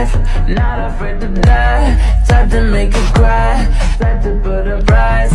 life. Not afraid to die. Type to make you cry. Type to put a price.